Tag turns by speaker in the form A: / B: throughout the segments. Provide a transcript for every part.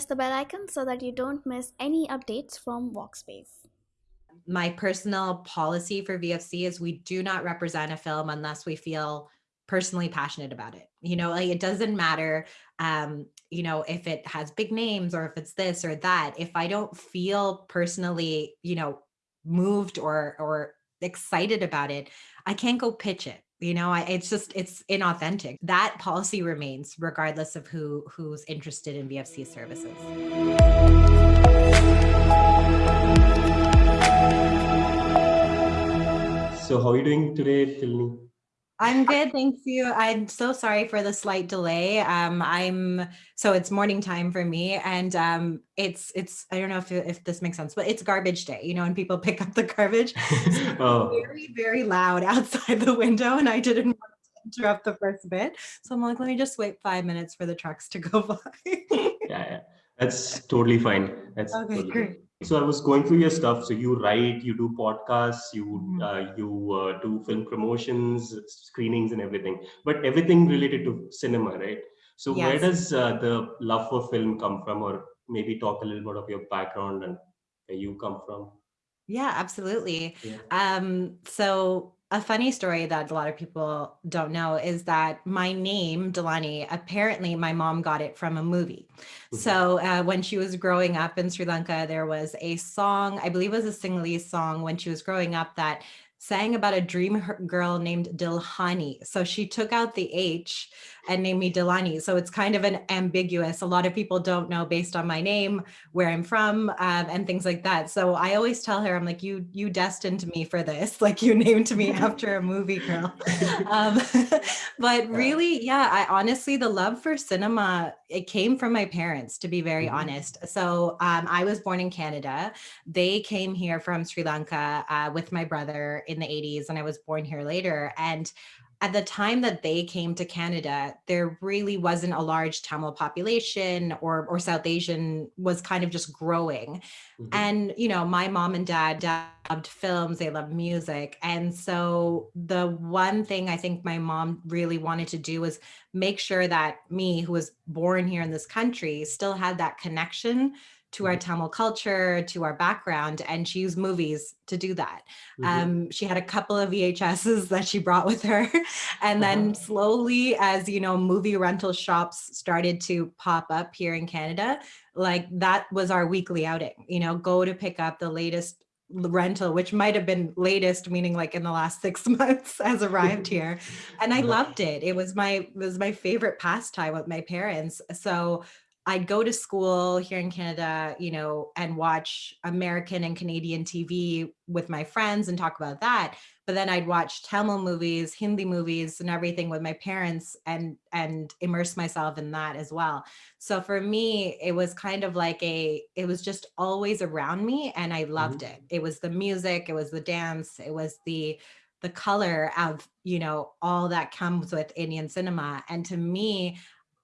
A: press the bell icon so that you don't miss any updates from Walkspace.
B: My personal policy for VFC is we do not represent a film unless we feel personally passionate about it. You know, like it doesn't matter, um, you know, if it has big names or if it's this or that. If I don't feel personally, you know, moved or or excited about it, I can't go pitch it. You know, I, it's just it's inauthentic. That policy remains regardless of who who's interested in VFC services.
C: So how are you doing today, Dilani?
B: I'm good, thank you. I'm so sorry for the slight delay. Um, I'm so it's morning time for me, and um, it's it's I don't know if if this makes sense, but it's garbage day. You know, when people pick up the garbage, so
C: oh,
B: very very loud outside the window, and I didn't want to interrupt the first bit, so I'm like, let me just wait five minutes for the trucks to go by.
C: yeah, yeah, that's totally fine. That's
B: okay,
C: totally
B: great.
C: So I was going through your stuff. So you write, you do podcasts, you
B: Mhm.
C: uh, you uh, do film promotions, screenings, and everything. But everything related to cinema, right? So where does uh, the love for film come from, or maybe talk a little bit of your background and where you come from?
B: Yeah, absolutely.
C: Yeah.
B: Um, so a funny story that a lot of people don't know is that my name, Dilani, apparently my mom got it from a movie.
C: Mhm.
B: So uh, when she was growing up in Sri Lanka, there was a song, I believe it was a Sinhalese song when she was growing up that sang about a dream girl named Dilhani. So she took out the H and named me Dilani. So it's kind of an ambiguous. A lot of people don't know based on my name where I'm from um, and things like that. So I always tell her, I'm like, you you destined me for this. Like you named me after a movie girl. Um, but really, yeah, I honestly, the love for cinema, it came from my parents, to be very
C: Mhm.
B: honest. So um, I was born in Canada. They came here from Sri Lanka uh, with my brother in the 80s, and I was born here later. And at the time that they came to Canada, there really wasn't a large Tamil population or or South Asian was kind of just growing.
C: Mhm.
B: And you know, my mom and dad loved films, they loved music. And so the one thing I think my mom really wanted to do was make sure that me who was born here in this country still had that connection to our
C: Mhm.
B: Tamil culture, to our background, and she used movies to do that.
C: Mhm.
B: Um, she had a couple of VHSs that she brought with her. And then
C: Uh-huh.
B: slowly, as you know, movie rental shops started to pop up here in Canada, like that was our weekly outing, you know, go to pick up the latest rental, which might have been latest, meaning like in the last six months has arrived here. And I loved it. It was my it was my favorite pastime with my parents. So I'd go to school here in Canada, you know, and watch American and Canadian TV with my friends and talk about that. But then I'd watch Tamil movies, Hindi movies, and everything with my parents and and immerse myself in that as well. So for me, it was kind of like a, it was just always around me and I loved
C: Mhm.
B: it. It was the music, it was the dance, it was the the color of, you know, all that comes with Indian cinema. And to me,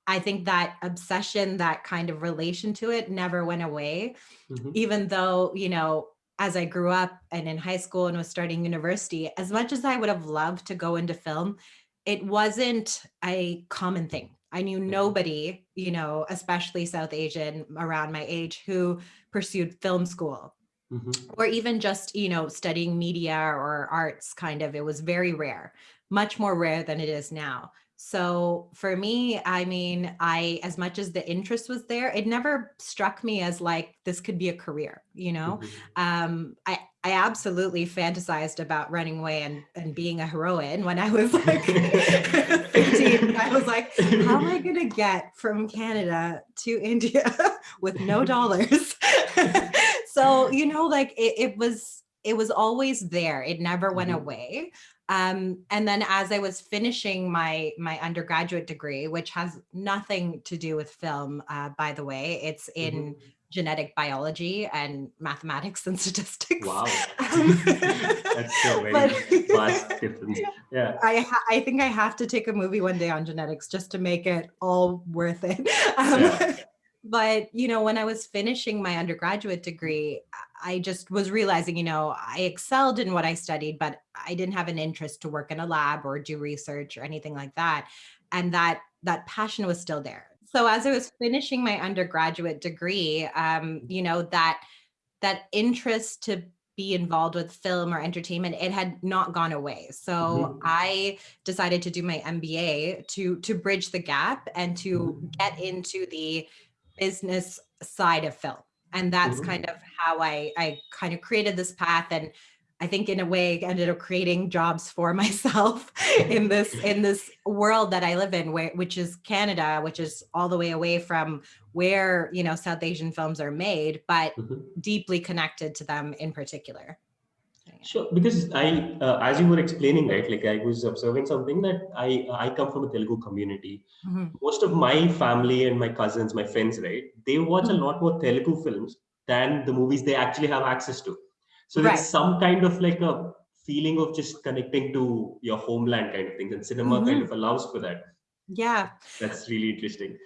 B: I think that obsession, that kind of relation to it never went away,
C: Mhm.
B: even though, you know, as I grew up and in high school and was starting university, as much as I would have loved to go into film, it wasn't a common thing. I knew nobody, you know, especially South Asian around my age who pursued film school
C: Mhm.
B: or even just, you know, studying media or arts kind of. It was very rare, much more rare than it is now. So for me, I mean, I, as much as the interest was there, it never struck me as like this could be a career, you know?
C: Mhm.
B: Um, I, I absolutely fantasized about running away and, and being a heroine when I was like 15. I was like, how am I going to get from Canada to India with no dollars? so, you know, like it, it was, it was always there. It never went
C: Mhm.
B: away. Um, and then as I was finishing my my undergraduate degree, which has nothing to do with film, uh, by the way, it's in
C: Mhm.
B: genetic biology and mathematics and statistics.
C: Wow.
B: Um,
C: That's so very
B: but
C: vast difference. Yeah.
B: I I think I have to take a movie one day on genetics just to make it all worth it. Um,
C: Yeah.
B: But you know, when I was finishing my undergraduate degree, I just was realizing, you know, I excelled in what I studied, but I didn't have an interest to work in a lab or do research or anything like that. And that that passion was still there. so as I was finishing my undergraduate degree, um, you know, that that interest to be involved with film or entertainment, it had not gone away. So
C: Mhm.
B: I decided to do my MBA to to bridge the gap and to
C: Mhm.
B: get into the business side of film. And that's
C: Mhm.
B: kind of how I I kind of created this path and I think in a way ended up creating jobs for myself in this in this world that I live in where which is Canada which is all the way away from where you know South Asian films are made but
C: Mhm.
B: deeply connected to them in particular.
C: Sure, because I, uh, as you were explaining, right, like I was observing something that I, I come from a Telugu community.
B: Mhm.
C: Most of my family and my cousins, my friends, right, they watch a
B: Mhm.
C: lot more Telugu films than the movies they actually have access to. So
B: Right.
C: there's some kind of like a feeling of just connecting to your homeland kind of things, and cinema kind
B: Mhm.
C: of allows for that.
B: Yeah.
C: That's really interesting.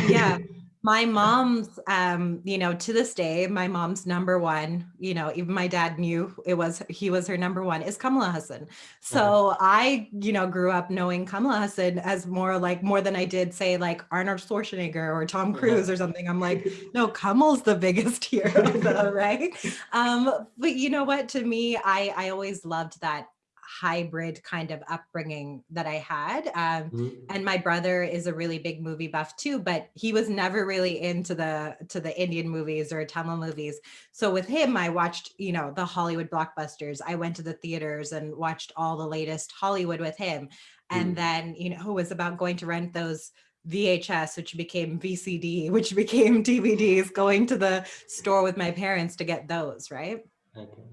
B: Yeah. My mom's, um, you know, to this day, my mom's number one, you know, even my dad knew it was, he was her number one is Kamal Haasan. So I, you know, grew up knowing Kamal Haasan as more like, more than I did say like Arnold Schwarzenegger or Tom. Cruise or something. I'm like, no, Kamal's the biggest hero though, right? Um, but you know what, to me, I, I always loved that hybrid kind of upbringing that I had. Um,
C: Mhm.
B: and my brother is a really big movie buff too but he was never really into the to the indian movies or tamil movies so with him i watched you know the hollywood blockbusters i went to the theaters and watched all the latest hollywood with him and
C: Mm.
B: then you know it was about going to rent those VHS, which became VCD, which became DVDs, going to the store with my parents to get those, right?
C: Okay.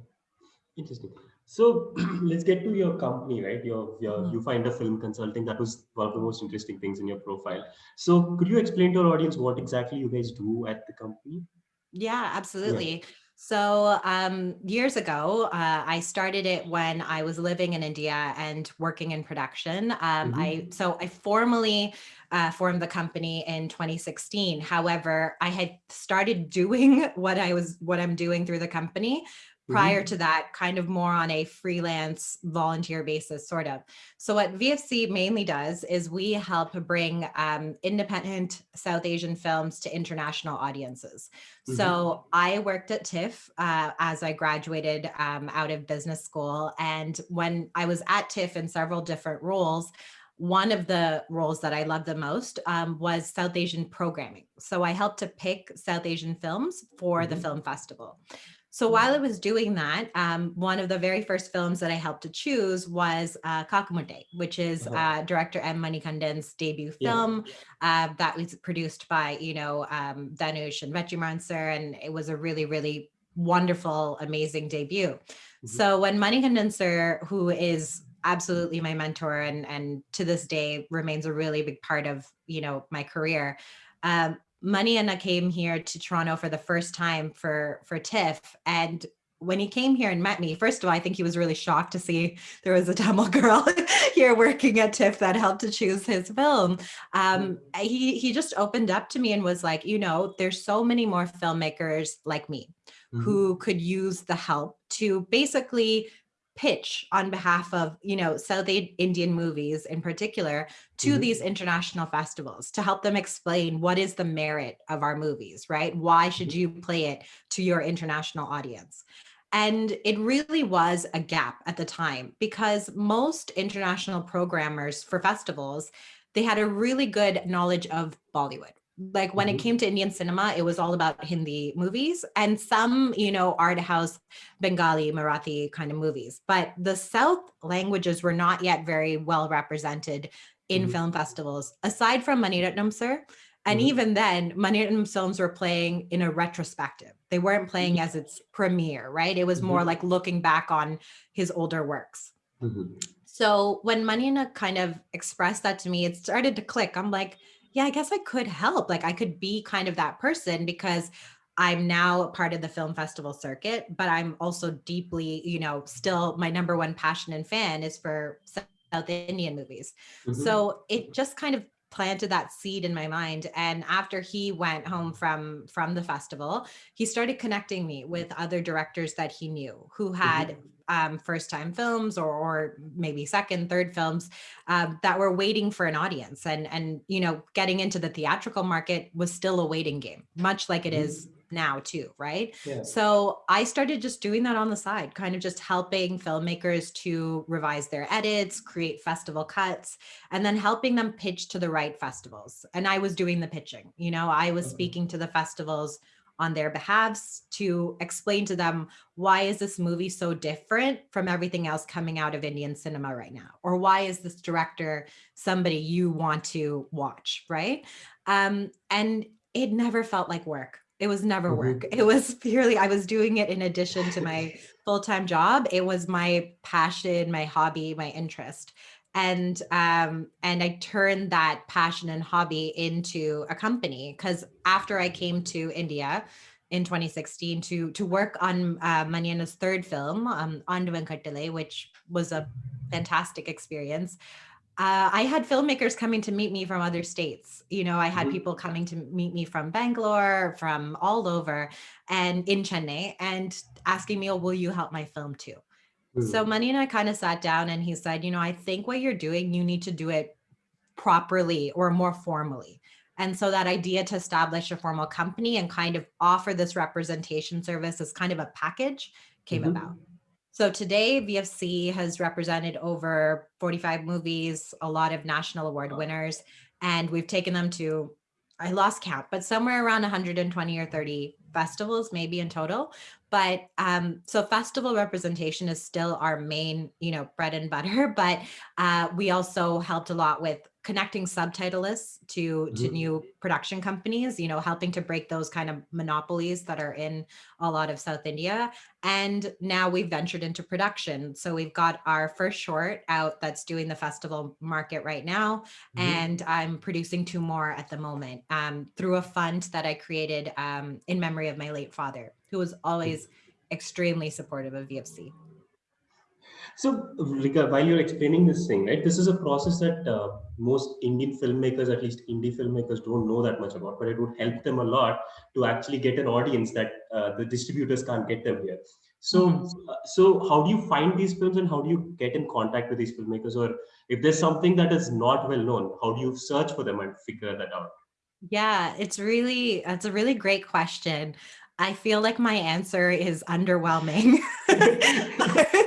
C: Interesting. So let's get to your company, right? Your, your
B: Mhm.
C: you find a film consulting. That was one of the most interesting things in your profile. So could you explain to our audience what exactly you guys do at the company?
B: Yeah, absolutely. So um, years ago, uh, I started it when I was living in India and working in production. Um, I so I formally uh, formed the company in 2016. However, I had started doing what I was what I'm doing through the company prior to that kind of more on a freelance volunteer basis sort of so what vfc mainly does is we help bring um, independent south asian films to international audiences so i worked at tiff uh, as i graduated um, out of business school and when i was at tiff in several different roles one of the roles that I loved the most um, was South Asian programming. So I helped to pick South Asian films for the
C: Mhm.
B: film festival. So while I was doing that, um, one of the very first films that I helped to choose was uh, which is
C: Uh-huh.
B: uh, director M. Manikandan's debut
C: Yeah.
B: film uh, that was produced by, you know, um, Dhanush and Vetrimaaran sir, and it was a really, really wonderful, amazing debut.
C: Mhm.
B: So when Manikandan sir, who is absolutely my mentor and and to this day remains a really big part of you know my career, um, Maniana came here to Toronto for the first time for for TIFF and when he came here and met me, first of all, I think he was really shocked to see there was a Tamil girl here working at TIFF that helped to choose his film. Um, he he just opened up to me and was like, you know, there's so many more filmmakers like me
C: Mhm.
B: who could use the help to basically pitch on behalf of you know south indian movies in particular to
C: Mhm.
B: these international festivals to help them explain what is the merit of our movies right? Why should you play it to your international audience? And it really was a gap at the time because most international programmers for festivals they had a really good knowledge of bollywood like when it
C: Mhm.
B: came to indian cinema it was all about hindi movies and some you know art house bengali marathi kind of movies but the south languages were not yet very well represented in
C: Mhm.
B: film festivals aside from Mani Ratnam sir and
C: Mhm.
B: even then Mani Ratnam films were playing in a retrospective they weren't playing as its premiere right it was more
C: Mhm.
B: like looking back on his older works
C: Mhm.
B: so when Manina kind of expressed that to me, it started to click. I'm like, yeah, I guess I could help. Like I could be kind of that person because I'm now a part of the film festival circuit, but I'm also deeply, you know, still my number one passion and fan is for South Indian movies.
C: Mhm.
B: So it just kind of planted that seed in my mind and after he went home from from the festival he started connecting me with other directors that he knew who had um, first time films or, or maybe second, third films um, that were waiting for an audience. And, and, you know, getting into the theatrical market was still a waiting game, much like it is now too, right?
C: Yeah.
B: So I started just doing that on the side, kind of just helping filmmakers to revise their edits, create festival cuts, and then helping them pitch to the right festivals. And I was doing the pitching, you know, I was
C: Okay.
B: speaking to the festivals on their behalves to explain to them why is this movie so different from everything else coming out of Indian cinema right now? Or why is this director somebody you want to watch, right? Um, and it never felt like work. It was never
C: Mhm.
B: work. It was purely, I was doing it in addition to my full-time job. It was my passion, my hobby, my interest. And um, and I turned that passion and hobby into a company because after I came to India in 2016 to to work on uh, Maniana's third film, um, Kattalai, which was a fantastic experience. Uh, I had filmmakers coming to meet me from other states. You know, I had
C: Mhm.
B: people coming to meet me from Bangalore, from all over, and in Chennai, and asking me, "Oh, will you help my film too?" So
C: Hmm.
B: Money and I kind of sat down, and he said, "You know, I think what you're doing, you need to do it properly or more formally." And so that idea to establish a formal company and kind of offer this representation service as kind of a package came
C: Mhm.
B: about. So today, VFC has represented over 45 movies, a lot of national award winners, and we've taken them to, I lost count, but somewhere around 120 or 30 festivals, maybe in total. But um, so festival representation is still our main, you know, bread and butter. But uh, we also helped a lot with connecting subtitleists to to
C: Mhm.
B: new production companies. You know, helping to break those kind of monopolies that are in a lot of South India. And now we've ventured into production. So we've got our first short out that's doing the festival market right now.
C: Mhm.
B: And I'm producing two more at the moment um, through a fund that I created um, in memory of my late father, who was always extremely supportive of VFC.
C: So, while you're explaining this thing, right, this is a process that uh, most Indian filmmakers, at least indie filmmakers, don't know that much about, but it would help them a lot to actually get an audience that uh, the distributors can't get them here. So,
B: Mhm.
C: uh, so how do you find these films and how do you get in contact with these filmmakers? Or if there's something that is not well known, how do you search for them and figure that out?
B: Yeah, it's really, it's a really great question. I feel like my answer is underwhelming.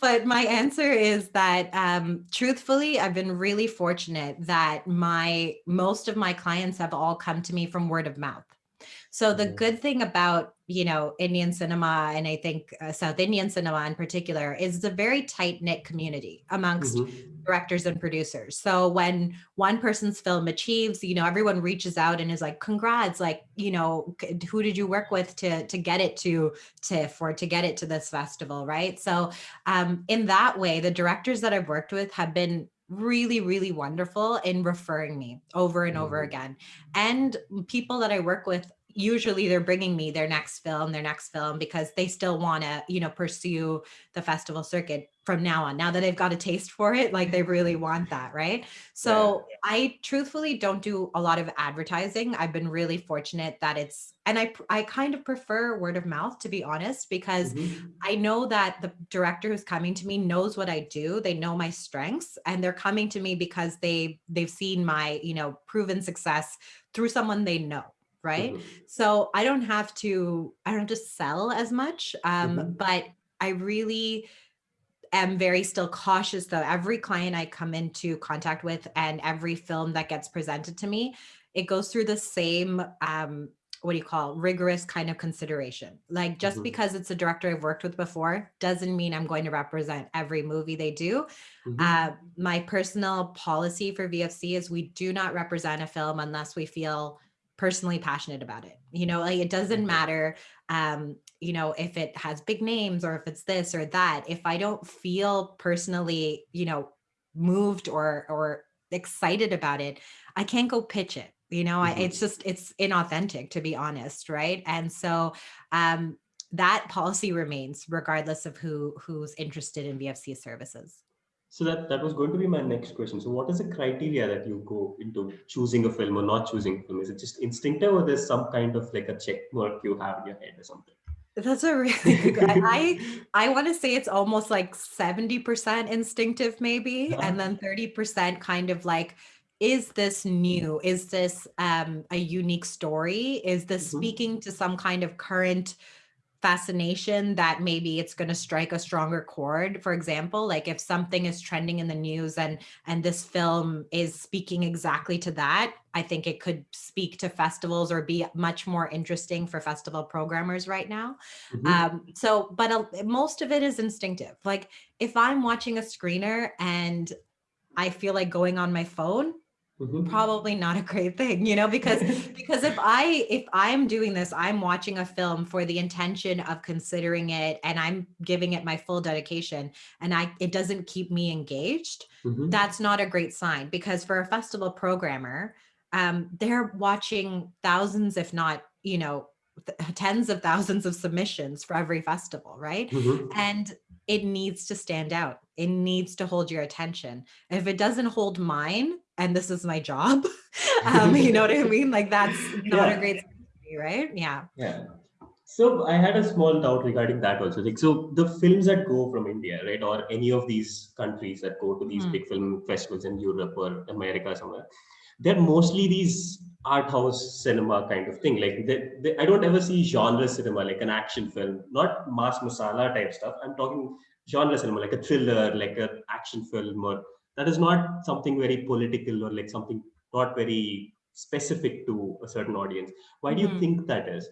B: but my answer is that um, truthfully, I've been really fortunate that my most of my clients have all come to me from word of mouth. So the
C: Mhm.
B: good thing about you know Indian cinema and I think uh, South Indian cinema in particular is a very tight knit community amongst
C: Mhm.
B: directors and producers. So when one person's film achieves, you know, everyone reaches out and is like, "Congrats!" Like, you know, who did you work with to to get it to TIFF or to get it to this festival, right? So um, in that way, the directors that I've worked with have been really, really wonderful in referring me over and over
C: Mhm.
B: again. And people that I work with usually they're bringing me their next film their next film because they still want to you know pursue the festival circuit from now on. Now that they've got a taste for it like they really want that right? So i truthfully don't do a lot of advertising. I've been really fortunate that it's and i i kind of prefer word of mouth to be honest because
C: Mhm.
B: I know that the director who's coming to me knows what I do. They know my strengths and they're coming to me because they they've seen my, you know, proven success through someone they know, right?
C: Mhm.
B: So I don't have to I don't have to sell as much um
C: Mhm.
B: but I really am very still cautious though. Every client I come into contact with and every film that gets presented to me, it goes through the same um what do you call rigorous kind of consideration. Like just
C: Mhm.
B: because it's a director I've worked with before doesn't mean I'm going to represent every movie they do.
C: Mhm.
B: Uh, my personal policy for VFC is we do not represent a film unless we feel personally passionate about it. You know, like it doesn't matter um, you know, if it has big names or if it's this or that. If I don't feel personally, you know, moved or or excited about it, I can't go pitch it. You know, I,
C: Mhm.
B: it's just it's inauthentic to be honest, right? And so um that policy remains regardless of who who's interested in VFC services.
C: So that, that was going to be my next question. So what is the criteria that you go into choosing a film or not choosing a film? Is it just instinctive or there's some kind of like a check mark you have in your head or something?
B: That's a really good I I wanna say it's almost like 70% instinctive maybe,
C: Uh-huh.
B: and then 30% kind of like, is this new? Is this, um, a unique story? Is this
C: Mhm.
B: speaking to some kind of current fascination that maybe it's gonna strike a stronger chord? For example, like if something is trending in the news and and this film is speaking exactly to that, I think it could speak to festivals or be much more interesting for festival programmers right now.
C: Mhm.
B: Um, so, but uh, most of it is instinctive. Like if I'm watching a screener and I feel like going on my phone,
C: Mhm.
B: probably not a great thing, you know, because because if I if I'm doing this, I'm watching a film for the intention of considering it and I'm giving it my full dedication and I it doesn't keep me engaged,
C: Mhm.
B: that's not a great sign because for a festival programmer, um, they're watching thousands, if not, you know, th- tens of thousands of submissions for every festival, right?
C: Mhm.
B: And it needs to stand out. It needs to hold your attention. If it doesn't hold mine, and this is my job, um, you know what I mean? Like that's not a great right? Yeah.
C: Yeah. So I had a small doubt regarding that also. Like, so the films that go from India, right, or any of these countries that go to these
B: Mhm.
C: big film festivals in Europe or America somewhere, they're mostly these art house cinema kind of thing. Like, they, they, I don't ever see genre cinema like an action film, not mass masala type stuff. I'm talking genre cinema, like a thriller, like an action film, or that is not something very political or like something not very specific to a certain audience. Why do you
B: Mhm.
C: think that is?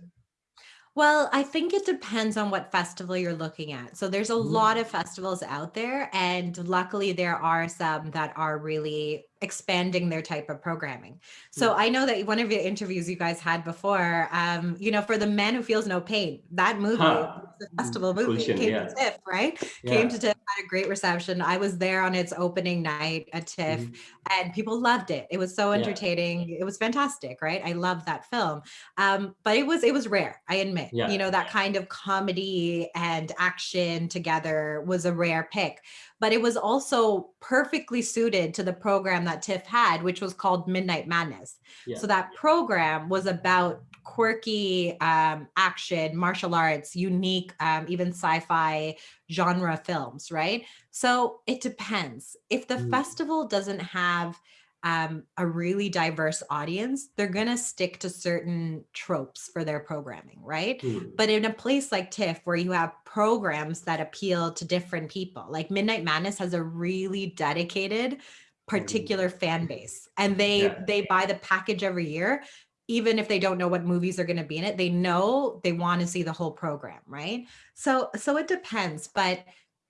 B: Well, I think it depends on what festival you're looking at. So there's a lot
C: Mhm.
B: of festivals out there, and luckily there are some that are really expanding their type of programming. So
C: Mm.
B: I know that one of your interviews you guys had before, um, you know, for the man who feels no pain, that movie,
C: Huh.
B: the
C: Mm,
B: festival movie, came to. TIFF, right? Came to TIFF, had a great reception. I was there on its opening night at TIFF,
C: Mhm.
B: and people loved it. It was so
C: Yeah.
B: entertaining. It was fantastic, right? I love that film. Um, but it was it was rare, I admit.
C: Yeah.
B: You know, that kind of comedy and action together was a rare pick. But it was also perfectly suited to the program that TIFF had, which was called Midnight Madness.
C: Yeah.
B: So that program was about quirky um, action, martial arts, unique, um, even sci-fi genre films, right? So it depends. If the
C: Mm.
B: festival doesn't have um, a really diverse audience, they're going to stick to certain tropes for their programming, right?
C: Mm.
B: But in a place like TIFF, where you have programs that appeal to different people, like Midnight Madness has a really dedicated, particular fan base, and they
C: Yeah.
B: they buy the package every year. Even if they don't know what movies are going to be in it, they know they want to see the whole program, right? So so it depends, but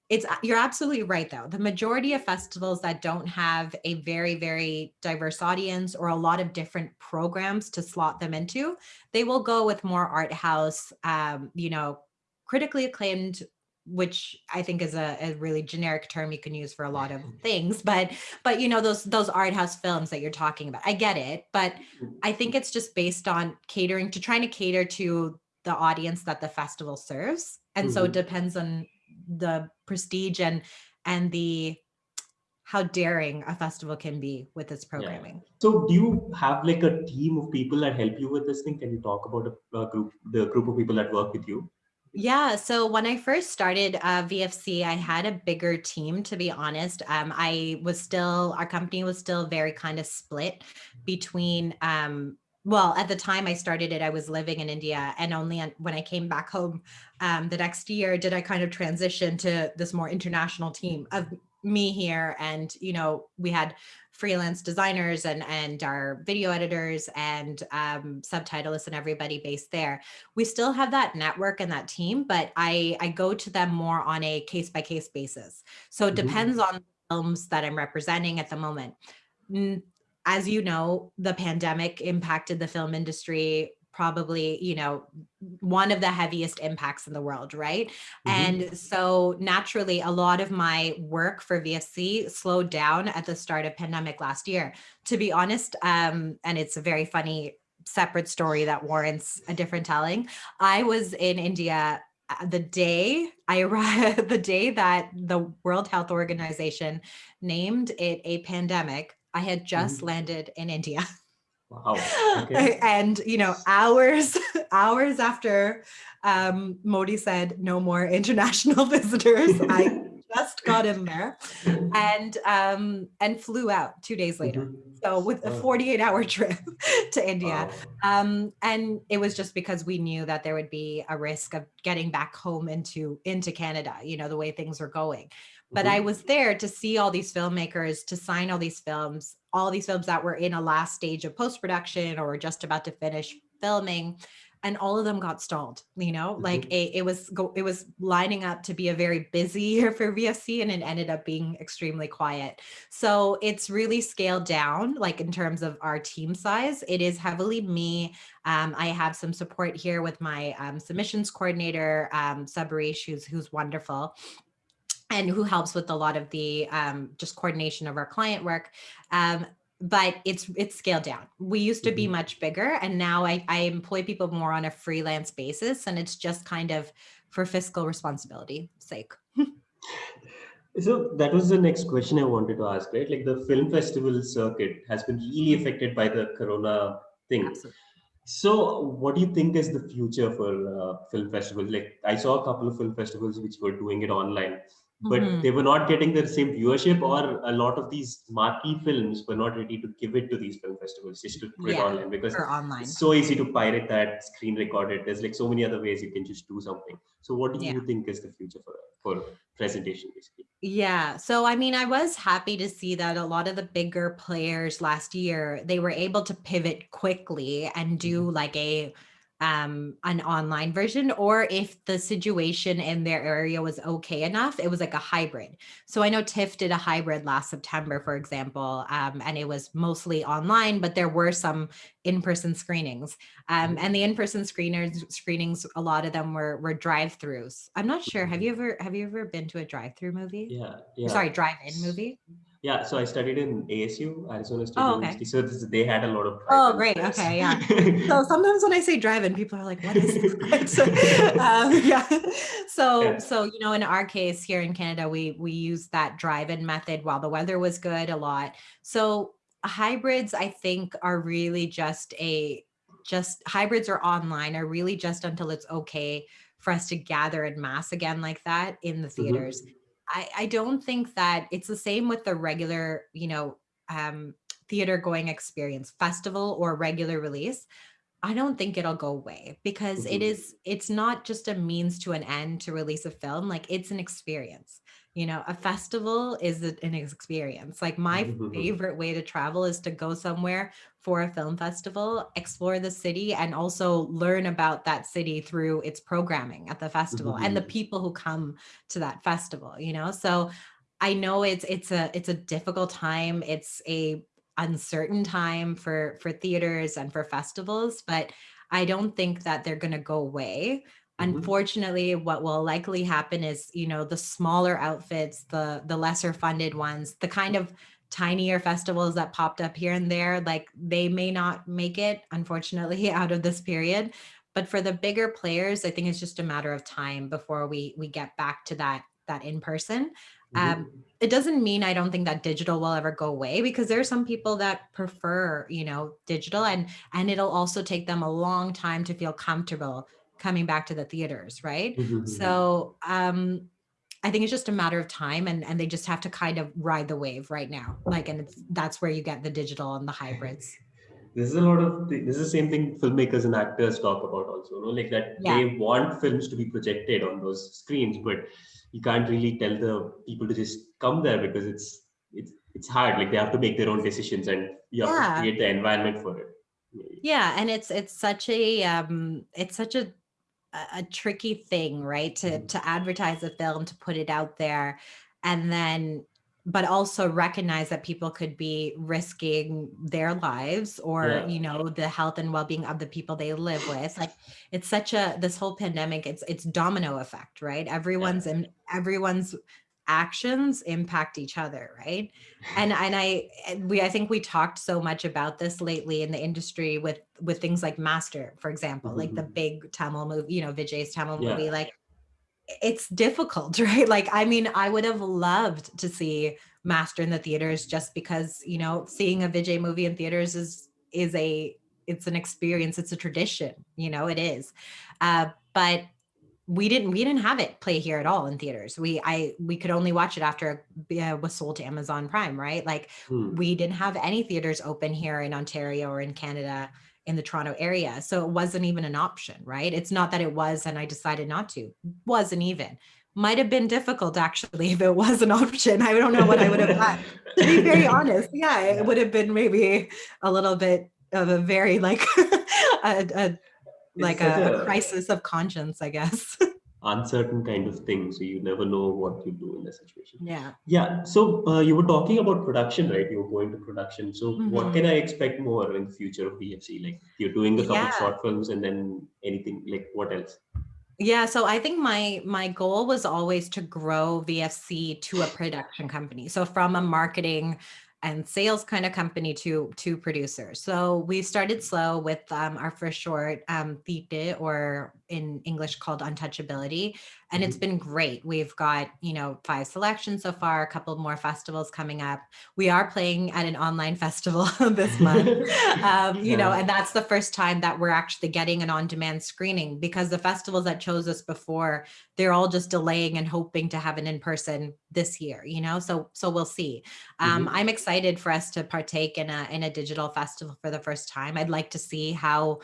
B: it's you're absolutely right though. The majority of festivals that don't have a very very diverse audience or a lot of different programs to slot them into, they will go with more art house um, you know, critically acclaimed which I think is a, a really generic term you can use for a lot of things, but but you know those those art house films that you're talking about. I get it, but I think it's just based on catering to trying to cater to the audience that the festival serves. And so it
C: Mhm.
B: depends on the prestige and and the how daring a festival can be with its programming.
C: So, do you have like a team of people that help you with this thing? Can you talk about a, a group, the group of people that work with you?
B: Yeah, so when I first started uh, VFC, I had a bigger team, to be honest. Um, I was still, our company was still very kind of split between, um, well, at the time I started it, I was living in India. And only when I came back home um, the next year did I kind of transition to this more international team of me here. And, you know, we had freelance designers and and our video editors and um, subtitleists and everybody based there. We still have that network and that team, but I I go to them more on a case by case basis. So it
C: Mhm.
B: depends on the films that I'm representing at the moment. Mm, As you know, the pandemic impacted the film industry probably you know one of the heaviest impacts in the world right
C: Mhm.
B: and so naturally a lot of my work for vfc slowed down at the start of pandemic last year to be honest um and it's a very funny separate story that warrants a different telling i was in india uh, the day i arrived the day that the world health organization named it a pandemic i had just
C: Mhm.
B: landed in india
C: Wow. Okay.
B: and you know hours hours after um modi said no more international visitors i just got in there and um and flew out two days later
C: Mhm.
B: so with a
C: Oh.
B: 48 hour trip to india um and it was just because we knew that there would be a risk of getting back home into into canada you know the way things were going but
C: Mhm.
B: i was there to see all these filmmakers to sign all these films all these films that were in a last stage of post production or just about to finish filming and all of them got stalled you know? Like
C: Mhm.
B: it, it was go, it was lining up to be a very busy year for vfc and it ended up being extremely quiet. So it's really scaled down like in terms of our team size. It is heavily me. Um, i have some support here with my um, submissions coordinator um, Sabarish, who's who's wonderful and who helps with a lot of the um, just coordination of our client work. Um, but it's it's scaled down. We used to be
C: Mhm.
B: much bigger, and now I, I employ people more on a freelance basis, and it's just kind of for fiscal responsibility sake.
C: So that was the next question I wanted to ask, right? Like the film festival circuit has been really affected by the corona thing.
B: Absolutely.
C: So, what do you think is the future for uh, film festivals? Like, I saw a couple of film festivals which were doing it online, but
B: Mhm.
C: they were not getting the same viewership, or a lot of these marquee films were not ready to give it to these film festivals just to put it online because
B: online.
C: it's so easy to pirate that, screen record it. There's like so many other ways you can just do something. So, what do
B: Yeah.
C: you think is the future for for presentation, basically?
B: Yeah. So I mean, I was happy to see that a lot of the bigger players last year, they were able to pivot quickly and do like a um an online version or if the situation in their area was okay enough it was like a hybrid. So i know tiff did a hybrid last september for example um, and it was mostly online but there were some in-person screenings. Um,
C: Mhm.
B: and the in-person screeners screenings a lot of them were were drive-throughs. I'm not sure. Have you ever have you ever been to a drive-through movie?
C: Yeah, yeah.
B: sorry drive-in movie
C: Yeah, so I studied in ASU, Arizona State
B: Oh, okay.
C: University. So this, they had a lot of.
B: Oh, great.
C: films.
B: Okay, yeah. so sometimes when I say drive-in, people are like, "What is this?" So, um, yeah. So
C: Yeah.
B: so you know, in our case here in Canada, we we use that drive-in method while the weather was good a lot. So hybrids, I think, are really just a just hybrids or online are really just until it's okay for us to gather in mass again like that in the
C: Mhm.
B: theaters. I, I don't think that it's the same with the regular, you know, um, theater going experience, festival or regular release. I don't think it'll go away because it
C: Mhm.
B: is, it's not just a means to an end to release a film. Like it's an experience. You know, a festival is an experience. Like my
C: Mhm.
B: favorite way to travel is to go somewhere for a film festival, explore the city, and also learn about that city through its programming at the festival and the
C: Mhm.
B: people who come to that festival you know so i know it's it's a it's a difficult time it's a uncertain time for for theaters and for festivals but i don't think that they're going to go away.
C: Mhm.
B: unfortunately what will likely happen is you know the smaller outfits the the lesser funded ones the kind of tinier festivals that popped up here and there like they may not make it unfortunately out of this period. But for the bigger players i think it's just a matter of time before we we get back to that that in person
C: Mhm.
B: um it doesn't mean i don't think that digital will ever go away because there are some people that prefer you know digital and and it'll also take them a long time to feel comfortable coming back to the theaters right
C: Mhm.
B: so um i think it's just a matter of time and and they just have to kind of ride the wave right now like and it's that's where you get the digital and the hybrids
C: This is a lot of thi- this is the same thing filmmakers and actors talk about also, you know Like that
B: Yeah.
C: they want films to be projected on those screens, but you can't really tell the people to just come there because it's it's it's hard. Like they have to make their own decisions and you have
B: Yeah.
C: to create the environment for it.
B: yeah and it's it's such a um it's such a a tricky thing right to
C: Mhm.
B: to advertise a film to put it out there and then but also recognize that people could be risking their lives or
C: Yeah.
B: you know the health and well-being of the people they live with like it's such a this whole pandemic it's it's domino effect right everyone's in everyone's actions impact each other right and and i we i think we talked so much about this lately in the industry with with things like master for example like the
C: Mhm.
B: big tamil movie you know vijay's tamil
C: Yeah.
B: movie like it's difficult right? Like i mean i would have loved to see master in the theaters just because you know seeing a vijay movie in theaters is is a it's an experience it's a tradition you know it is. Uh, but we didn't we didn't have it play here at all in theaters. We i we could only watch it after it was sold to amazon prime right? Like
C: Hmm.
B: we didn't have any theaters open here in ontario or in canada in the toronto area. So it wasn't even an option right? It's not that it was and i decided not to. Wasn't even. Might have been difficult actually if it was an option. I don't know what i would have done to be very honest yeah it would have been maybe a little bit of a very like a, a like a a- crisis of conscience i guess
C: uncertain kind of thing so you never know what you do in the situation
B: yeah
C: yeah so uh, you were talking about production right you were going to production so what
B: Mhm.
C: can i expect more in the future of vfc like you're doing a couple
B: Yeah.
C: short films and then anything like what else
B: Yeah, so I think my my goal was always to grow VFC to a production company. So from a marketing and sales kind of company to to producers. So we started slow with um, our first short, um, Tite, or in English called Untouchability, and it's been great. We've got you know five selections so far, a couple more festivals coming up. We are playing at an online festival this month um, you know, and that's the first time that we're actually getting an on-demand screening because the festivals that chose us before, they're all just delaying and hoping to have an in-person this year, you know, so so we'll see. Um, I'm excited for us to partake in a in a digital festival for the first time. I'd like to see how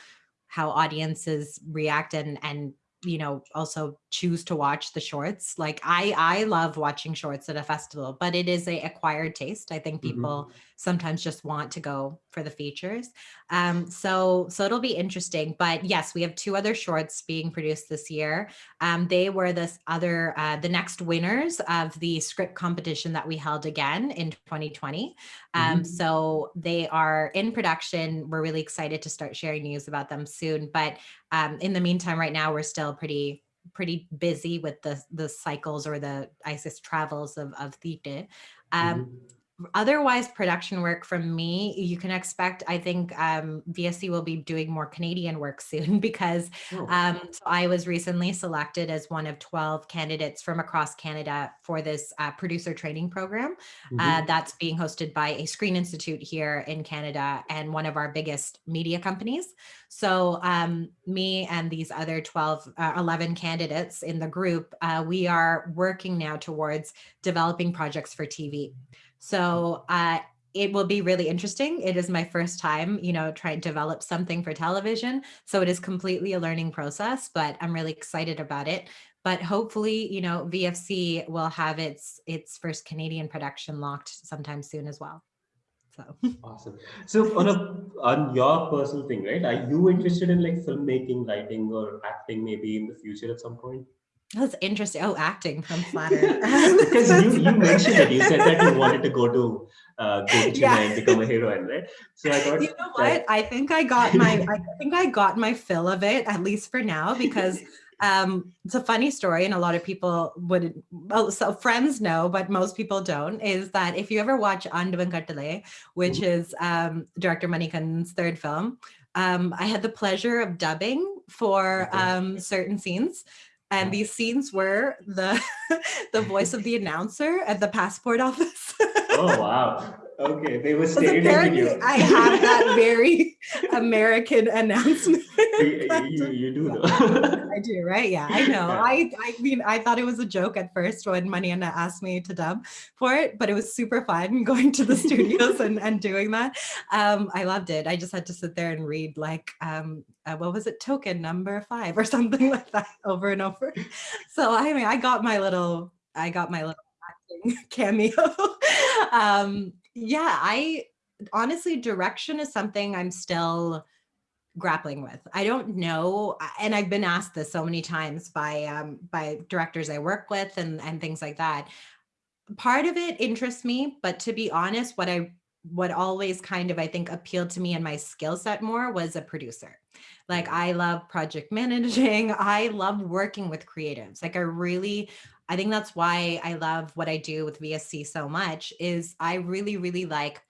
B: how audiences react and and you know also choose to watch the shorts like i i love watching shorts at a festival but it is a acquired taste. I think
C: Mhm.
B: people sometimes just want to go for the features. Um so so it'll be interesting but yes we have two other shorts being produced this year. Um they were this other uh the next winners of the script competition that we held again in 2020 um
C: Mhm.
B: so they are in production. We're really excited to start sharing news about them soon but um in the meantime right now we're still pretty pretty busy with the the cycles or the isis travels of of Thite. um
C: Mhm.
B: Otherwise production work from me you can expect i think um vfc will be doing more canadian work soon because
C: Oh.
B: um so i was recently selected as one of 12 candidates from across canada for this uh, producer training program uh,
C: Mhm.
B: that's being hosted by a screen institute here in canada and one of our biggest media companies so um, me and these other 12 uh, 11 candidates in the group uh, we are working now towards developing projects for tv so uh, it will be really interesting. It is my first time, you know, trying to develop something for television. So it is completely a learning process, but I'm really excited about it. But hopefully, you know, VFC will have its its first Canadian production locked sometime soon as well. So
C: Awesome. So on a on your personal thing, right? Are you interested in like filmmaking, writing, or acting maybe in the future at some point?
B: That's interesting. Oh, acting. I'm flattered.
C: because you, you mentioned it. You said that you wanted to go to uh, go to Chennai
B: Yeah.
C: and become a heroine, right? So I thought
B: you know
C: that-
B: what? I think I got my I think I got my fill of it at least for now because um it's a funny story and a lot of people would well so friends know but most people don't is that if you ever watch Aandavan Kattalai which is um director Manikan's third film um I had the pleasure of dubbing for
C: Okay.
B: um certain scenes and these scenes were the the voice of the announcer at the passport office
C: oh wow, okay, they were
B: apparently
C: you.
B: I have that very American announcement.
C: you, you, do though.
B: I do, right? Yeah, I know.
C: Yeah.
B: I I mean, I thought it was a joke at first when Mariana asked me to dub for it, but it was super fun going to the studios and, and doing that. Um, I loved it. I just had to sit there and read like um, uh, what was it, token number five or something like that over and over. So I mean, I got my little, I got my little acting cameo. um, yeah, I honestly, direction is something I'm still grappling with. I don't know, and I've been asked this so many times by um, by directors I work with and and things like that. Part of it interests me, but to be honest, what I what always kind of I think appealed to me and my skill set more was a producer. Like I love project managing. I love working with creatives. Like I really I think that's why I love what I do with VFC so much is I really really like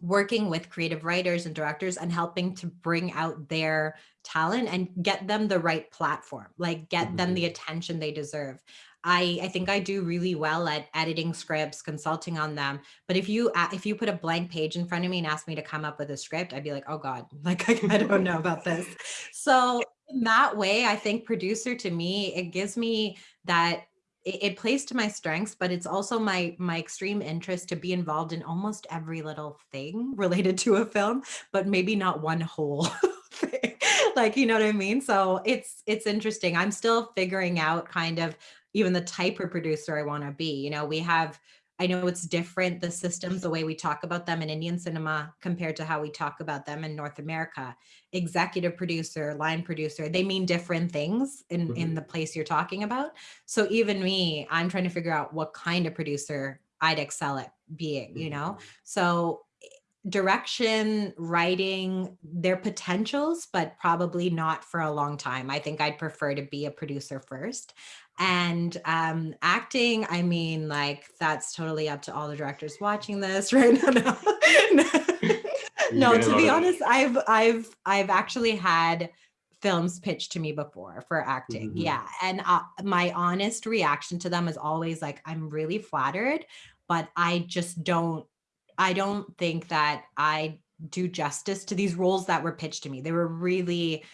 B: working with creative writers and directors and helping to bring out their talent and get them the right platform like get them
C: Mhm.
B: the attention they deserve I, I think I do really well at editing scripts, consulting on them. But if you if you put a blank page in front of me and ask me to come up with a script, I'd be like, oh God, like I, I don't know about this. So in that way, I think producer to me, it gives me that it, it plays to my strengths, but it's also my my extreme interest to be involved in almost every little thing related to a film, but maybe not one whole thing. like you know what I mean? So it's it's interesting. I'm still figuring out kind of even the type of producer I want to be. You know, we have I know it's different, the systems, the way we talk about them in Indian cinema compared to how we talk about them in North America. Executive producer, line producer, they mean different things in,
C: Mhm.
B: in the place you're talking about. So even me, I'm trying to figure out what kind of producer I'd excel at being, you know? So eh, direction, writing, their potentials, but probably not for a long time. I think I'd prefer to be a producer first. And um, acting, I mean, like that's totally up to all the directors watching this right now. No, no, to be honest, I've I've I've actually had films pitched to me before for acting.
C: Mhm.
B: Yeah, and uh, my honest reaction to them is always like, I'm really flattered, but I just don't. I don't think that I do justice to these roles that were pitched to me. They were really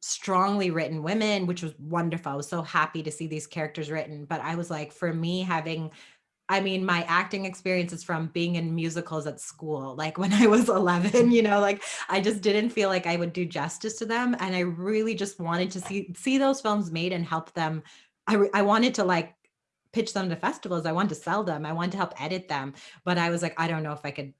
B: strongly written women, which was wonderful. I was so happy to see these characters written. But I was like, for me, having, I mean, my acting experience is from being in musicals at school, like when I was 11, you know, like I just didn't feel like I would do justice to them. And I really just wanted to see, see those films made and help them. I, I wanted to like pitch them to festivals. I wanted to sell them. I wanted to help edit them. But I was like, I don't know if I could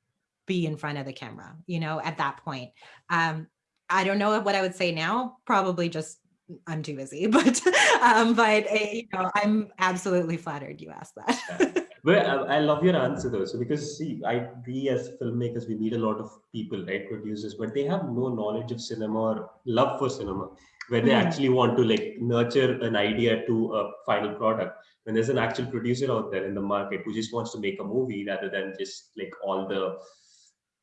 B: be in front of the camera, you know, at that point. Um, I don't know what I would say now. Probably just I'm too busy, but um, but uh, you know, I'm absolutely flattered you asked that.
C: I, I love your answer though. So because see, I we as filmmakers we meet a lot of people, right, producers, but they have no knowledge of cinema or love for cinema, where they
B: Mhm.
C: actually want to like nurture an idea to a final product. When there's an actual producer out there in the market who just wants to make a movie rather than just like all the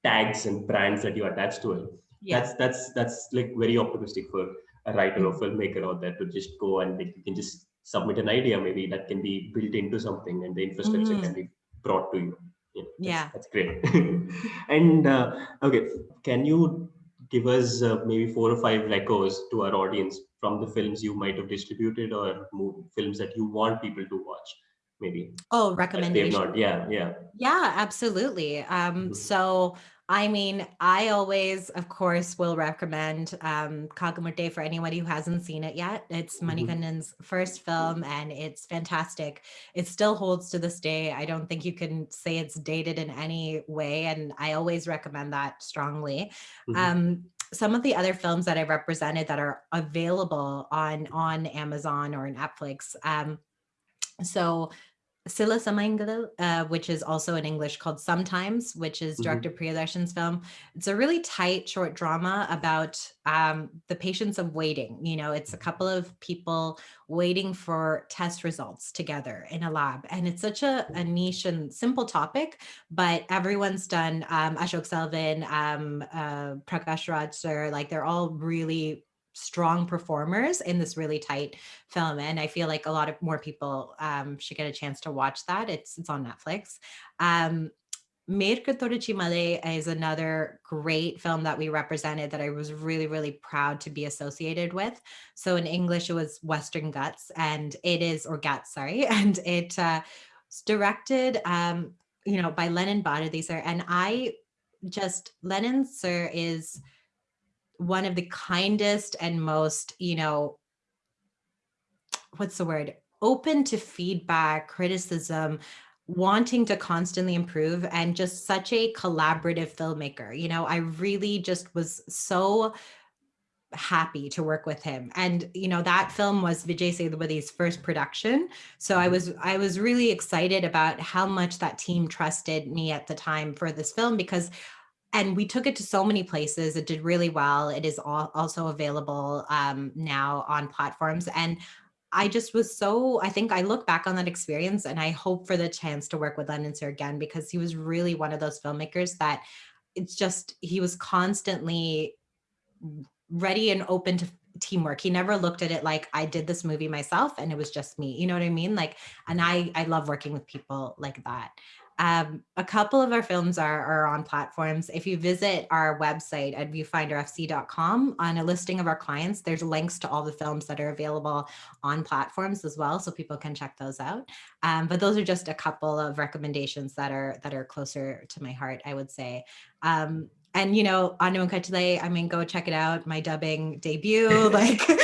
C: tags and brands that you attach to it.
B: yeah,
C: That's that's that's like very optimistic for a writer or filmmaker out there to just go and like, you can just submit an idea maybe that can be built into something and the infrastructure
B: Mhm.
C: can be brought to you. Yeah, that's,
B: Yeah.
C: that's great. and uh, okay, can you give us uh, maybe four or five echoes to our audience from the films you might have distributed or mo- films that you want people to watch? Maybe
B: oh,
C: that they've
B: recommendation.
C: not. Yeah, yeah.
B: Yeah, absolutely. Um,
C: Mhm.
B: so I mean, I always, of course, will recommend um, Kaaka Muttai for anybody who hasn't seen it yet. It's
C: Mhm.
B: First film, and it's fantastic. It still holds to this day. I don't think you can say it's dated in any way, and I always recommend that strongly.
C: Mhm.
B: Um, some of the other films that I represented that are available on on Amazon or Netflix. Um, so Sila Samayangalil, uh, which is also in English called Sometimes, which is
C: Mhm.
B: director Priyadarshan's film. It's a really tight short drama about um, the patience of waiting. You know, it's a couple of people waiting for test results together in a lab. And it's such a, a niche and simple topic, but everyone's done um, Ashok Selvan, um, uh, Prakash Raj sir, like they're all really strong performers in this really tight film and i feel like a lot of more people um, should get a chance to watch that it's it's on netflix um Mirka Male is another great film that we represented that I was really, really proud to be associated with. So in English, it was Western Ghats, and it is, or Ghats, sorry, and it uh, directed, um, you know, by Lenin Bharathi sir. And I just, Lenin Sir is one of the kindest and most, you know, what's the word? Open to feedback, criticism, wanting to constantly improve, and just such a collaborative filmmaker. You know, I really just was so happy to work with him and you know that film was vijay sethupathi's first production so i mm-hmm. was i was really excited about how much that team trusted me at the time for this film because and we took it to so many places it did really well it is al- also available um, now on platforms and i just was so i think i look back on that experience and i hope for the chance to work with lenin sir again because he was really one of those filmmakers that it's just he was constantly ready and open to teamwork. He never looked at it like I did this movie myself and it was just me. You know what I mean? Like, and I I love working with people like that. Um, a couple of our films are, are on platforms. If you visit our website at viewfinderfc.com on a listing of our clients, there's links to all the films that are available on platforms as well, so people can check those out. Um, but those are just a couple of recommendations that are that are closer to my heart, I would say. Um, and you know, Aandavan Kattalai, I mean, go check it out. My dubbing debut, like,
C: yeah,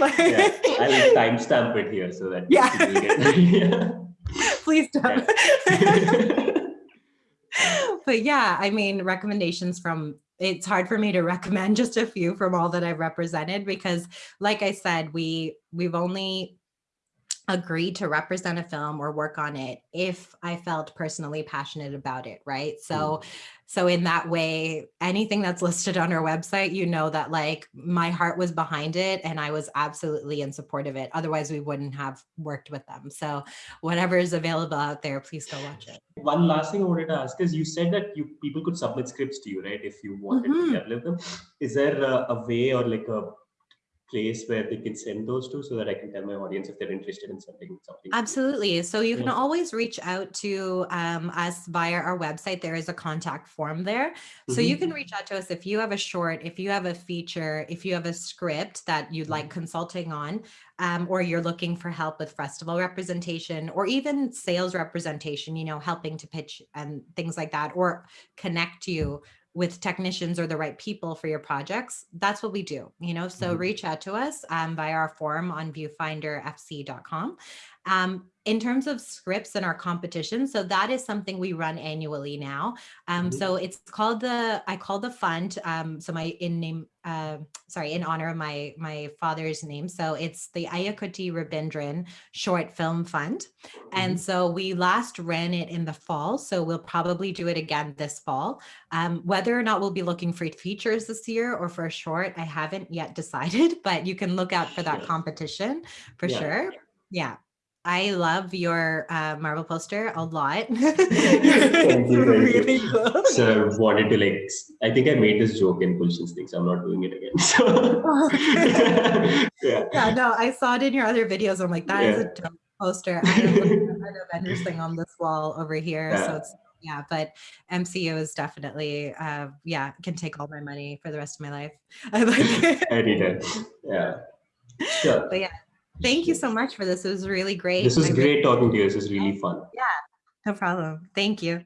C: I'll timestamp it here so that
B: Yeah.
C: People get yeah.
B: please don't. but yeah, I mean, recommendations from it's hard for me to recommend just a few from all that I've represented because like I said, we we've only agreed to represent a film or work on it if I felt personally passionate about it, right? So so in that way, anything that's listed on our website, you know that like my heart was behind it and I was absolutely in support of it. Otherwise, we wouldn't have worked with them. So whatever is available out there, please go watch it.
C: One last thing I wanted to ask is you said that you people could submit scripts to you, right? If you wanted
B: Mhm.
C: to develop them. Is there a, a way or like a place where they can send those to so that I can tell my audience if they're interested in sending something?
B: Absolutely. So you can
C: Yeah.
B: always reach out to um, us via our website. There is a contact form there. So you
C: Mhm.
B: can reach out to us if you have a short, if you have a feature, if you have a script that you'd like consulting on, um, or you're looking for help with festival representation or even sales representation, you know, helping to pitch and things like that, or connect you with technicians or the right people for your projects, that's what we do, you know, so
C: Mhm.
B: reach out to us um, via our form on viewfinderfc.com. Um, in terms of scripts and our competition, so that is something we run annually now. Um,
C: Mhm.
B: So it's called the, I call the fund, um, so my in name, uh, sorry, in honor of my, my father's name. So it's the Ayakuti Rabindran Short Film Fund. And
C: Mhm.
B: so we last ran it in the fall, so we'll probably do it again this fall. Um, whether or not we'll be looking for features this year or for a short, I haven't yet decided, but you can look out for that competition for
C: Yeah.
B: sure. Yeah. I love your uh, Marvel poster a lot.
C: Thank you, thank you.
B: really cool.
C: So I wanted to like, I think I made this joke in Pulsion's thing, so I'm not doing it again. So yeah.
B: yeah, no, I saw it in your other videos. I'm like, that is a dope poster. I have an Avengers thing on this wall over here.
C: Yeah.
B: So it's yeah, but MCU is definitely uh yeah, can take all my money for the rest of my life. I like it.
C: Anytime. Yeah. Sure.
B: But yeah, thank you so much for this. It was really great.
C: This was
B: I really-
C: great talking to you. This is really fun.
B: Yeah, no problem. Thank you.